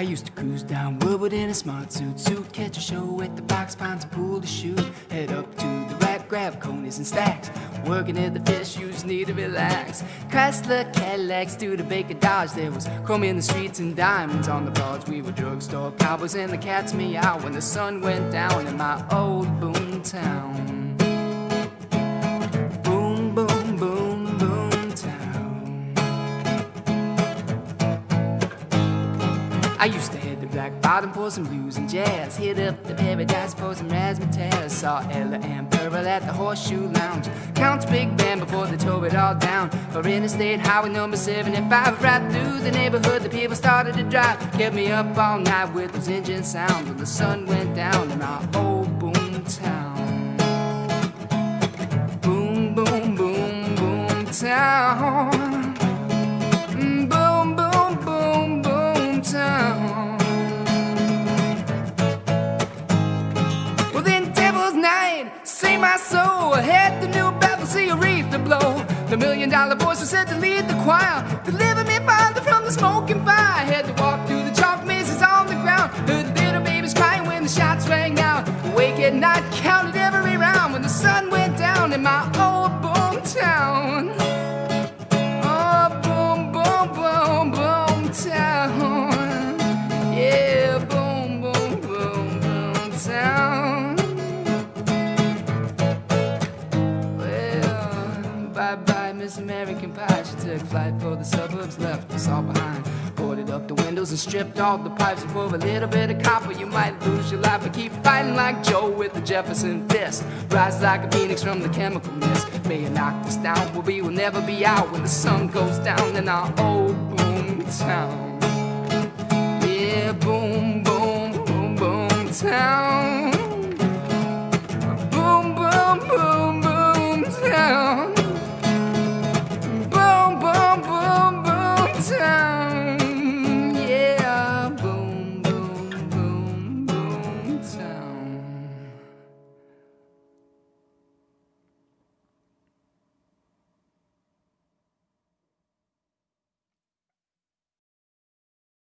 I used to cruise down Woodward in a smart suit, suit catch a show at the Fox, some pool to shoot. Head up to the rack, grab coneys and stacks. Working at the fish, you just need to relax. Chrysler Cadillacs to the Baker Dodge. There was chrome in the streets and diamonds on the broads. We were drugstore cowboys and the cats meow when the sun went down in my old boom I used to hit the black bottom for some blues and jazz. Hit up the paradise for some razzmatazz. Saw Ella and Pearl at the Horseshoe Lounge. Count's big band before they tore it all down. For Interstate Highway number 75, right through the neighborhood, the people started to drive. Kept me up all night with those engine sounds. When the sun went down in our old boom town. Boom, boom, boom, boom Save my soul. Had the new Bethel see Aretha to blow. The million dollar voice was set to lead the choir. Deliver me, Father, from the smoking fire. by Miss American Pie. She took flight for the suburbs, left us all behind. Boarded up the windows and stripped all the pipes. And for a little bit of copper, you might lose your life. But keep fighting like Joe with the Jefferson fist. Rise like a phoenix from the chemical mist. May you knock us down, but we will never be out when the sun goes down in our old hometown. Yeah, boom, boom, boom, boom town.